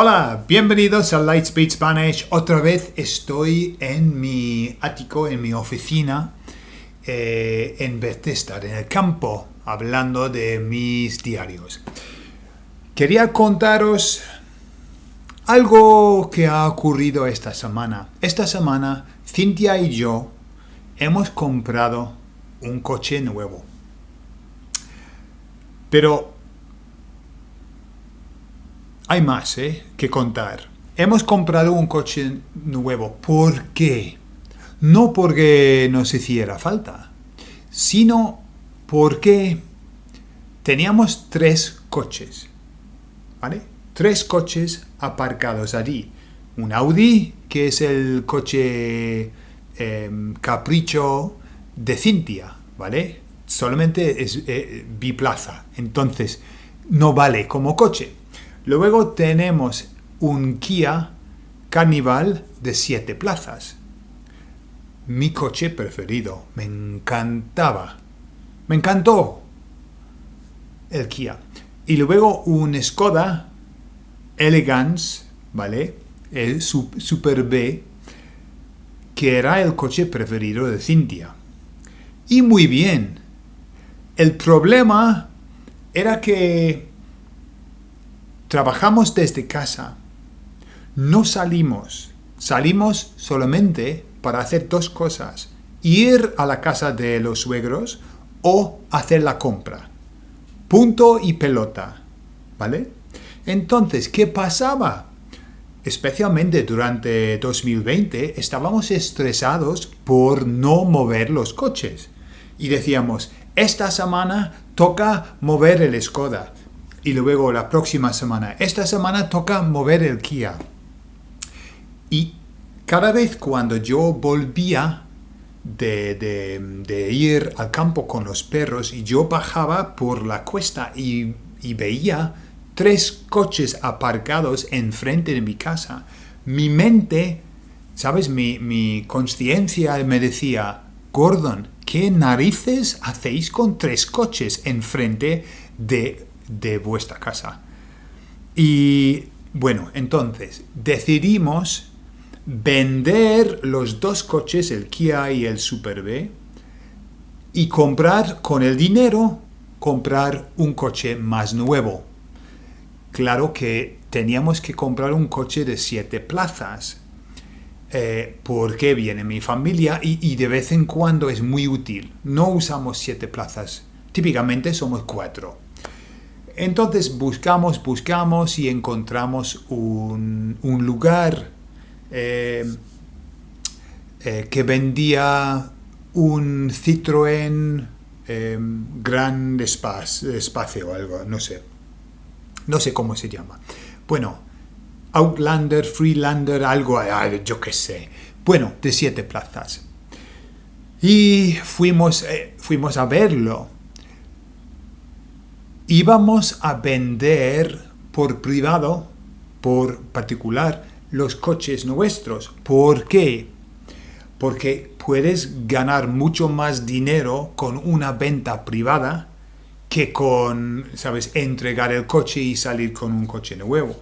Hola, bienvenidos a Lightspeed Spanish. Otra vez estoy en mi ático, en mi oficina, eh, en Bethesda, en el campo, hablando de mis diarios. Quería contaros algo que ha ocurrido esta semana. Esta semana, Cintia y yo hemos comprado un coche nuevo. Pero hay más ¿eh? que contar. Hemos comprado un coche nuevo. ¿Por qué? No porque nos hiciera falta, sino porque teníamos tres coches. ¿Vale? Tres coches aparcados allí. Un Audi, que es el coche em, capricho de Cintia, ¿vale? Solamente es eh, biplaza, entonces no vale como coche. Luego tenemos un Kia Carnival de 7 plazas. Mi coche preferido. Me encantaba. Me encantó el Kia. Y luego un Skoda Elegance, ¿vale? El Super B, que era el coche preferido de Cintia. Y muy bien. El problema era que Trabajamos desde casa. No salimos. Salimos solamente para hacer dos cosas. Ir a la casa de los suegros o hacer la compra. Punto y pelota. ¿Vale? Entonces, ¿qué pasaba? Especialmente durante 2020 estábamos estresados por no mover los coches. Y decíamos, esta semana toca mover el Skoda y luego la próxima semana. Esta semana toca mover el Kia. Y cada vez cuando yo volvía de, ir al campo con los perros y yo bajaba por la cuesta y, veía tres coches aparcados enfrente de mi casa, mi mente, ¿sabes? Mi, mi conciencia me decía, Gordon, ¿qué narices hacéis con tres coches enfrente de de vuestra casa. Y bueno, entonces decidimos vender los dos coches, el Kia y el Super B, y comprar con el dinero, comprar un coche más nuevo. Claro que teníamos que comprar un coche de siete plazas, eh, porque viene mi familia y, y, de vez en cuando es muy útil. No usamos siete plazas, típicamente somos cuatro. Entonces buscamos, buscamos y encontramos un, lugar eh, eh, que vendía un Citroën eh, Gran Espacio, o algo, no sé. No sé cómo se llama. Bueno, Outlander, Freelander, algo, yo qué sé. Bueno, de siete plazas. Y fuimos, fuimos a verlo íbamos a vender por privado, por particular, los coches nuestros. ¿Por qué? Porque puedes ganar mucho más dinero con una venta privada que con, ¿sabes?, entregar el coche y salir con un coche nuevo.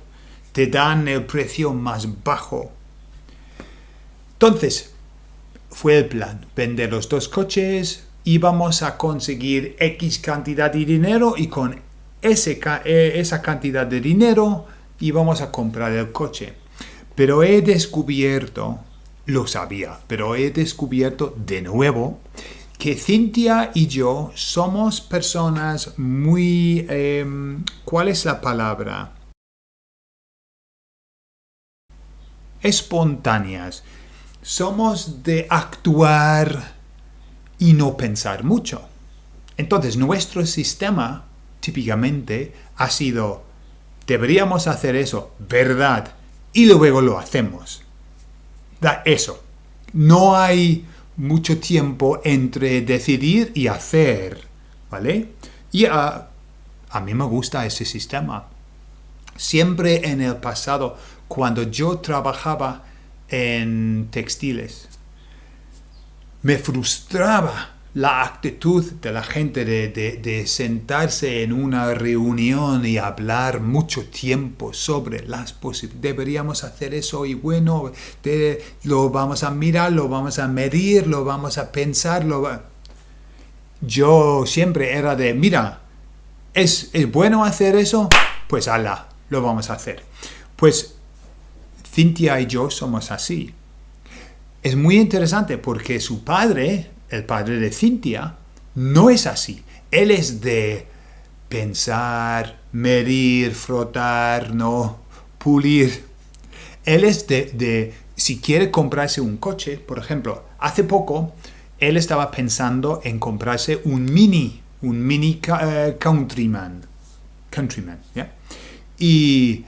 Te dan el precio más bajo. Entonces, fue el plan, vender los dos coches, íbamos a conseguir X cantidad de dinero y con eh, esa cantidad de dinero íbamos a comprar el coche. Pero he descubierto, lo sabía, pero he descubierto de nuevo que Cintia y yo somos personas muy... Em, ¿Cuál es la palabra? Espontáneas. Somos de actuar y no pensar mucho. Entonces nuestro sistema típicamente ha sido deberíamos hacer eso, verdad, y luego lo hacemos. Da eso. No hay mucho tiempo entre decidir y hacer, ¿vale? Y a, a mí me gusta ese sistema. Siempre en el pasado, cuando yo trabajaba en textiles, me frustraba la actitud de la gente de, de, sentarse en una reunión y hablar mucho tiempo sobre las posibilidades. Deberíamos hacer eso y bueno, lo vamos a mirar, lo vamos a medir, lo vamos a pensar. Lo Yo siempre era de, mira, ¿es, ¿es bueno hacer eso? Pues ala, lo vamos a hacer. Pues Cintia y yo somos así. Es muy interesante porque su padre el padre de Cintia, no es así. Él es de pensar, medir, frotar, no, pulir. Él es de, si quiere comprarse un coche, por ejemplo, hace poco él estaba pensando en comprarse un mini, un mini eh, countryman, countryman, ¿ya? Y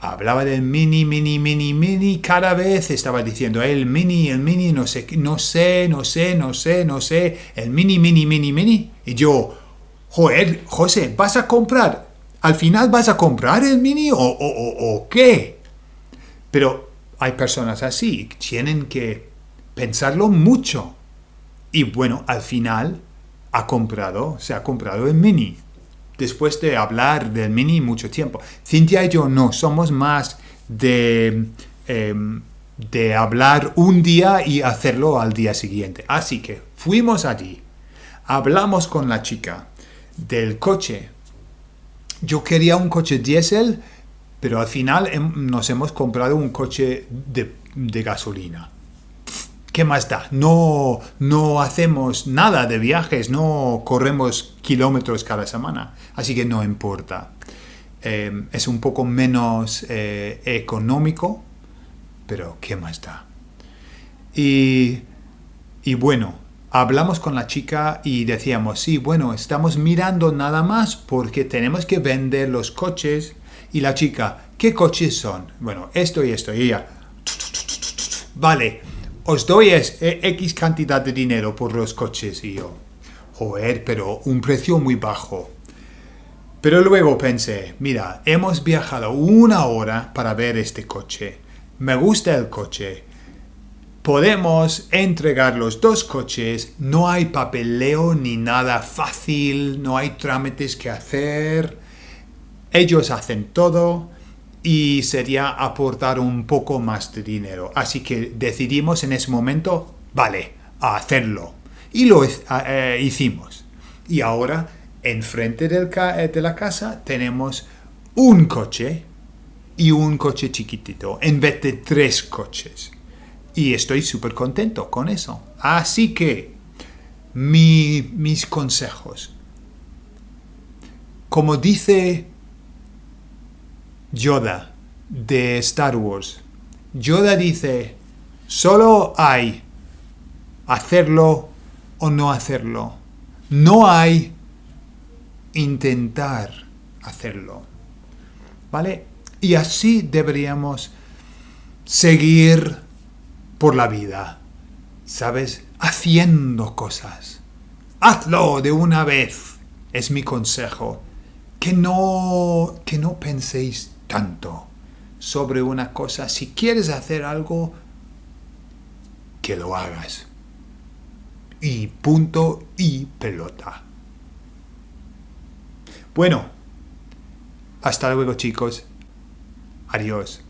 hablaba del mini, mini, mini, mini, cada vez estaba diciendo el mini, el mini, no sé, no sé, no sé, no sé, no sé, el mini, mini, mini, mini. Y yo, joder, José, ¿vas a comprar? ¿Al final vas a comprar el mini o, o, o qué? Pero hay personas así, tienen que pensarlo mucho. Y bueno, al final ha comprado, se ha comprado el mini después de hablar del mini mucho tiempo. Cintia y yo no, somos más de, em, de hablar un día y hacerlo al día siguiente. Así que fuimos allí, hablamos con la chica del coche. Yo quería un coche diésel, pero al final nos hemos comprado un coche de, de gasolina. ¿Qué más da? No, no hacemos nada de viajes, no corremos kilómetros cada semana, así que no importa. Eh, es un poco menos eh, económico, pero ¿qué más da? Y, y bueno, hablamos con la chica y decíamos, sí, bueno, estamos mirando nada más porque tenemos que vender los coches. Y la chica, ¿qué coches son? Bueno, esto y esto. Y ella, vale, os doy X eh, cantidad de dinero por los coches. Y yo, joder, pero un precio muy bajo. Pero luego pensé, mira, hemos viajado una hora para ver este coche. Me gusta el coche. Podemos entregar los dos coches, no hay papeleo ni nada fácil, no hay trámites que hacer. Ellos hacen todo y sería aportar un poco más de dinero. Así que decidimos en ese momento, vale, hacerlo. Y lo eh, hicimos. Y ahora, enfrente del eh, de la casa, tenemos un coche y un coche chiquitito, en vez de tres coches. Y estoy súper contento con eso. Así que, mis consejos. Como dice Yoda de Star Wars. Yoda dice, solo hay hacerlo o no hacerlo. No hay intentar hacerlo. ¿Vale? Y así deberíamos seguir por la vida. ¿Sabes? Haciendo cosas. Hazlo de una vez. Es mi consejo. Que no, que no penséis tanto sobre una cosa. Si quieres hacer algo, que lo hagas. Y punto y pelota. Bueno, hasta luego chicos. Adiós.